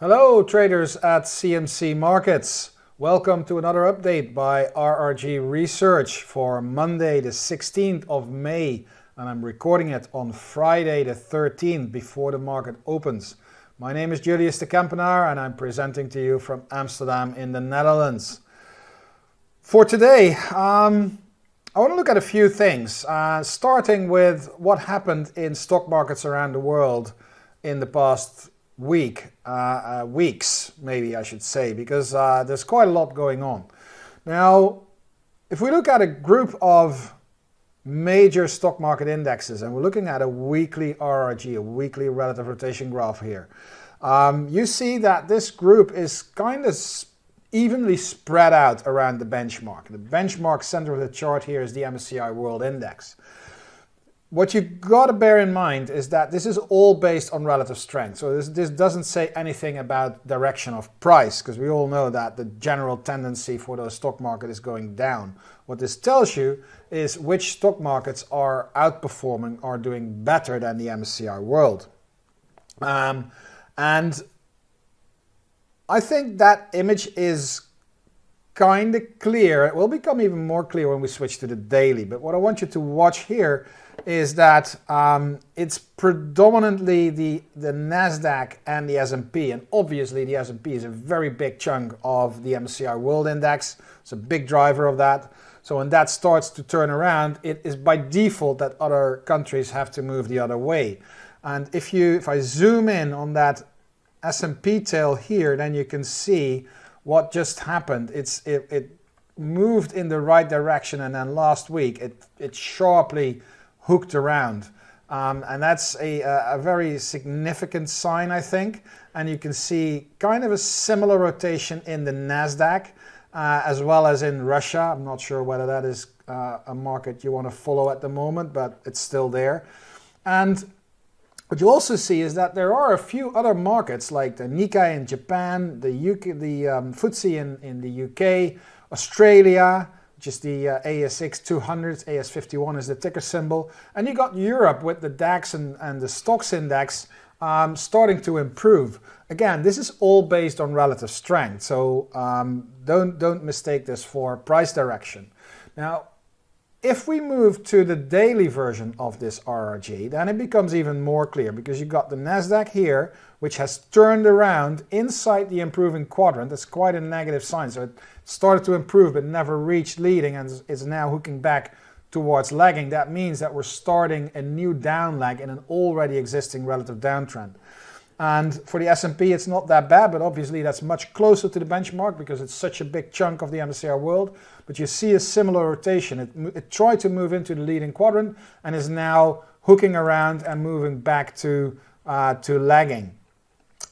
Hello traders at CMC Markets. Welcome to another update by RRG Research for Monday the 16th of May and I'm recording it on Friday the 13th before the market opens. My name is Julius de Kempenaar and I'm presenting to you from Amsterdam in the Netherlands. For today, um, I want to look at a few things, uh, starting with what happened in stock markets around the world in the past week, uh, uh, weeks, maybe I should say, because uh, there's quite a lot going on. Now, if we look at a group of major stock market indexes, and we're looking at a weekly RRG, a weekly relative rotation graph here, um, you see that this group is kind of evenly spread out around the benchmark. The benchmark center of the chart here is the MSCI World Index. What you've got to bear in mind is that this is all based on relative strength. So this, this doesn't say anything about direction of price, because we all know that the general tendency for the stock market is going down. What this tells you is which stock markets are outperforming, are doing better than the MSCI World. Um, and I think that image is kind of clear. It will become even more clear when we switch to the daily. But what I want you to watch here is that um, it's predominantly the, the NASDAQ and the S&P. And obviously the S&P is a very big chunk of the MSCI World Index. It's a big driver of that. So when that starts to turn around, it is by default that other countries have to move the other way. And if you, if I zoom in on that S&P tail here, then you can see what just happened. It's it, it moved in the right direction, and then last week it it sharply hooked around, um, and that's a, a very significant sign, I think. And you can see kind of a similar rotation in the Nasdaq. Uh, as well as in Russia. I'm not sure whether that is uh, a market you want to follow at the moment, but it's still there. And what you also see is that there are a few other markets like the Nikkei in Japan, the UK, the um, FTSE in, in the UK, Australia, which is the uh, ASX 200, AS51 is the ticker symbol, and you got Europe with the DAX and, and the Stoxx index um, starting to improve. Again, this is all based on relative strength, so um, don't, don't mistake this for price direction. Now, if we move to the daily version of this RRG, then it becomes even more clear because you've got the NASDAQ here, which has turned around inside the improving quadrant. That's quite a negative sign. So it started to improve but never reached leading and is now hooking back towards lagging. That means that we're starting a new down leg in an already existing relative downtrend. And for the S&P, it's not that bad, but obviously that's much closer to the benchmark because it's such a big chunk of the MSCI world. But you see a similar rotation. It, it tried to move into the leading quadrant and is now hooking around and moving back to, uh, to lagging.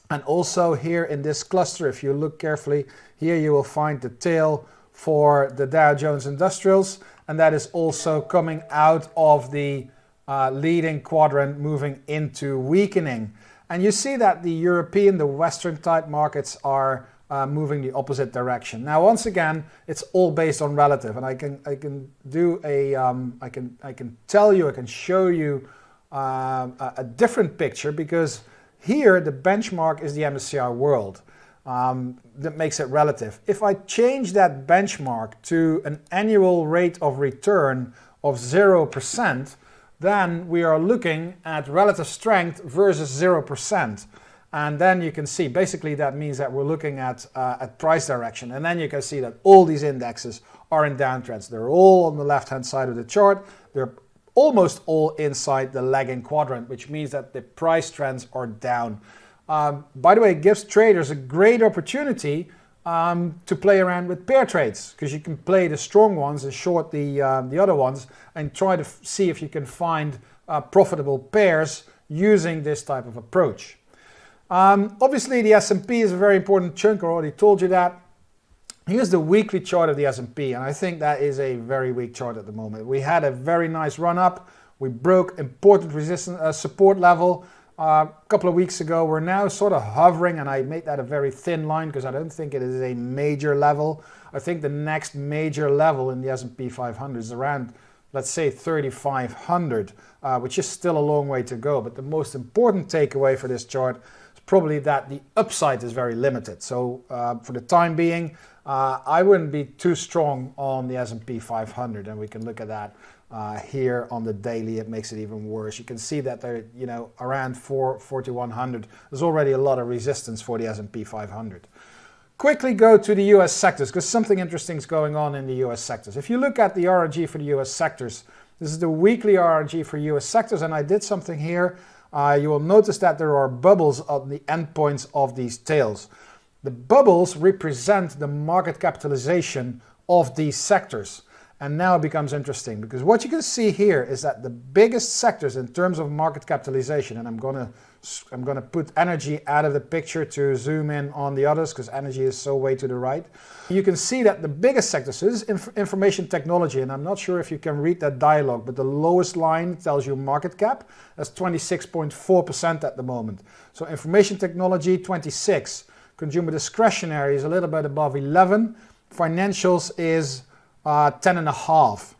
And also here in this cluster, if you look carefully, here you will find the tail for the Dow Jones Industrials. And that is also coming out of the uh, leading quadrant, moving into weakening. And you see that the European, the Western type markets are uh, moving the opposite direction. Now, once again, it's all based on relative, and I can I can do a um, I can I can tell you I can show you uh, a, different picture because here the benchmark is the MSCI World. Um, that makes it relative. If I change that benchmark to an annual rate of return of zero percent, then we are looking at relative strength versus 0%. And then you can see, basically that means that we're looking at, uh, at price direction. And then you can see that all these indexes are in downtrends. They're all on the left-hand side of the chart. They're almost all inside the lagging quadrant, which means that the price trends are down. Um, by the way, it gives traders a great opportunity um, to play around with pair trades because you can play the strong ones and short the, um, the other ones and try to see if you can find uh, profitable pairs using this type of approach. Um, obviously the S&P is a very important chunk, I already told you that. Here's the weekly chart of the S&P and I think that is a very weak chart at the moment. We had a very nice run up, we broke important resistance uh, support level, uh, a couple of weeks ago. We're now sort of hovering, and I made that a very thin line because I don't think it is a major level. I think the next major level in the S&P 500 is around, let's say, 3,500, uh, which is still a long way to go. But the most important takeaway for this chart is probably that the upside is very limited. So uh, for the time being, uh, I wouldn't be too strong on the S&P 500, and we can look at that uh, here on the daily. It makes it even worse. You can see that they're, you know, around 4, 4100. There's already a lot of resistance for the S&P 500. Quickly go to the US sectors because something interesting is going on in the US sectors. If you look at the RRG for the US sectors, this is the weekly RRG for US sectors, and I did something here. Uh, you will notice that there are bubbles on the endpoints of these tails. The bubbles represent the market capitalization of these sectors. And now it becomes interesting because what you can see here is that the biggest sectors in terms of market capitalization, and I'm going to I'm going to put energy out of the picture to zoom in on the others because energy is so way to the right. You can see that the biggest sector, so is inf information technology, and I'm not sure if you can read that dialogue, but the lowest line tells you market cap. That's 26.4% at the moment. So information technology, 26. Consumer discretionary is a little bit above 11. Financials is uh, 10 and a half.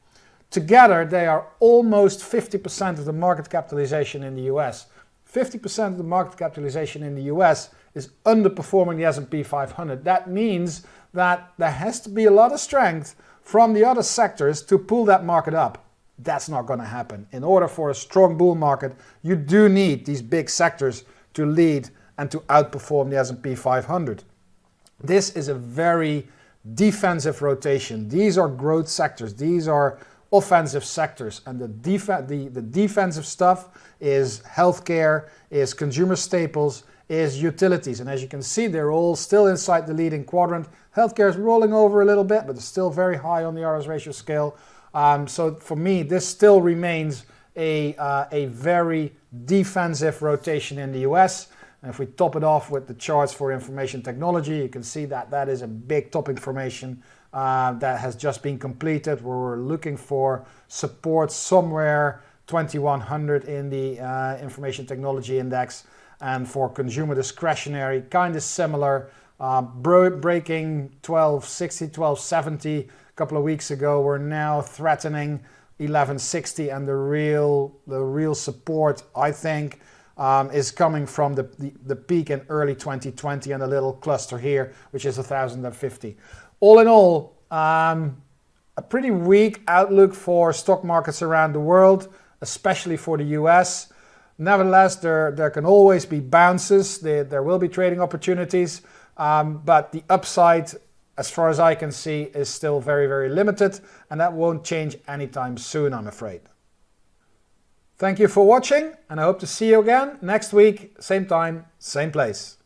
Together, they are almost 50% of the market capitalization in the US. 50% of the market capitalization in the US is underperforming the S&P 500. That means that there has to be a lot of strength from the other sectors to pull that market up. That's not going to happen. In order for a strong bull market, you do need these big sectors to lead and to outperform the S&P 500. This is a very defensive rotation. These are growth sectors. These are offensive sectors. And the, def the, the defensive stuff is healthcare, is consumer staples, is utilities. And as you can see, they're all still inside the leading quadrant. Healthcare is rolling over a little bit, but it's still very high on the RS ratio scale. Um, so for me, this still remains a, uh, a very defensive rotation in the US. And if we top it off with the charts for information technology, you can see that that is a big top formation uh, that has just been completed. We're looking for support somewhere 2100 in the uh, information technology index. And for consumer discretionary, kind of similar, uh, breaking 1260, 1270 a couple of weeks ago. We're now threatening 1160 and the real, the real support, I think, is coming from the, peak in early 2020 and a little cluster here, which is 1050. All in all, um, a pretty weak outlook for stock markets around the world, especially for the US. Nevertheless, there, there can always be bounces, there, there will be trading opportunities, um, but the upside, as far as I can see, is still very, very limited, and that won't change anytime soon, I'm afraid. Thank you for watching, and I hope to see you again next week, same time, same place.